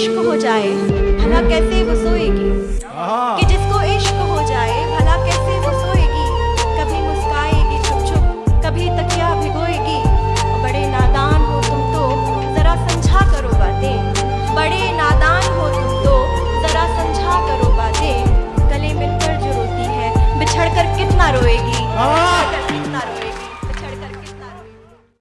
इश्क हो जाए भला कैसे वो सोएगी? हाँ। कि जिसको इश्क हो जाए भला कैसे वो सोएगी? कभी मुस्काएगी चुप चुप कभी तकिया भिगोएगी। बड़े नादान हो तुम तो जरा समझा करो बातें। बड़े नादान हो तुम तो जरा समझा करो बातें। गले मिलकर जो रोती है बिछड़ कर कितना रोएगी? हाँ।